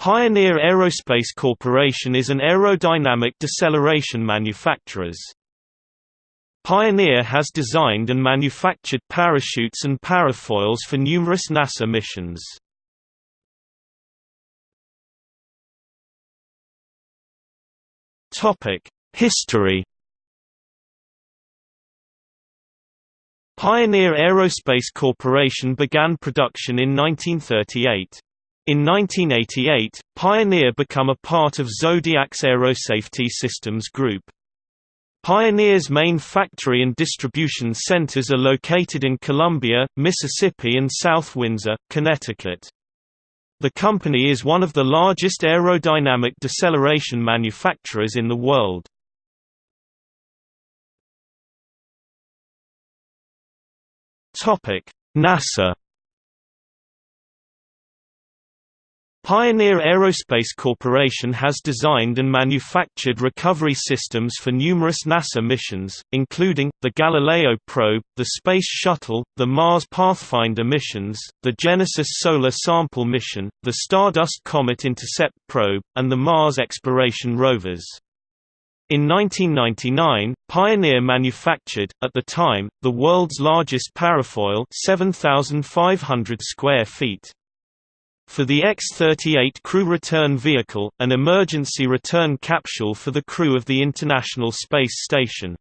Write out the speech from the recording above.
Pioneer Aerospace Corporation is an aerodynamic deceleration manufacturers. Pioneer has designed and manufactured parachutes and parafoils for numerous NASA missions. History Pioneer Aerospace Corporation began production in 1938. In 1988, Pioneer became a part of Zodiac's Aerosafety Systems Group. Pioneer's main factory and distribution centers are located in Columbia, Mississippi and South Windsor, Connecticut. The company is one of the largest aerodynamic deceleration manufacturers in the world. NASA Pioneer Aerospace Corporation has designed and manufactured recovery systems for numerous NASA missions, including, the Galileo probe, the Space Shuttle, the Mars Pathfinder missions, the Genesis Solar Sample mission, the Stardust Comet Intercept probe, and the Mars Exploration rovers. In 1999, Pioneer manufactured, at the time, the world's largest parafoil 7,500 square feet. For the X-38 crew return vehicle, an emergency return capsule for the crew of the International Space Station.